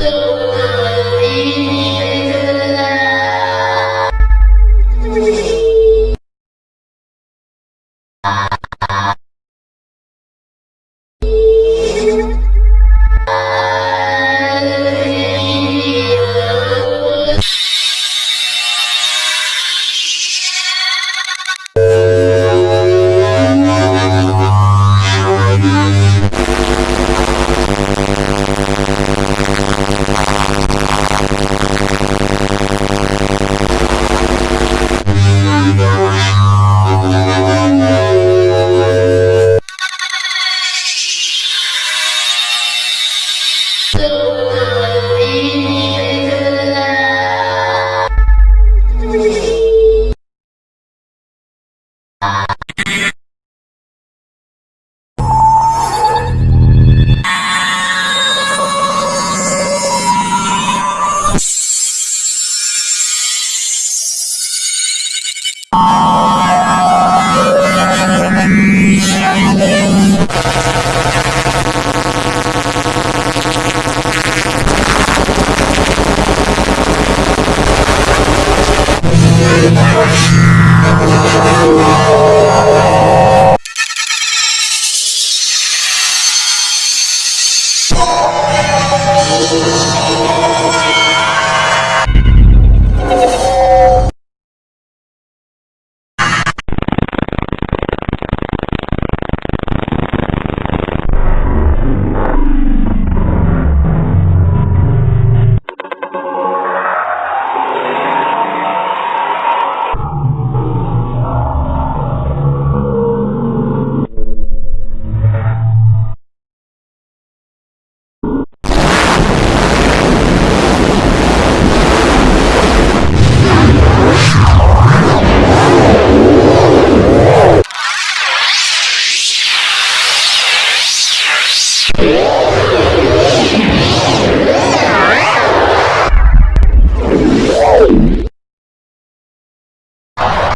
So Oh,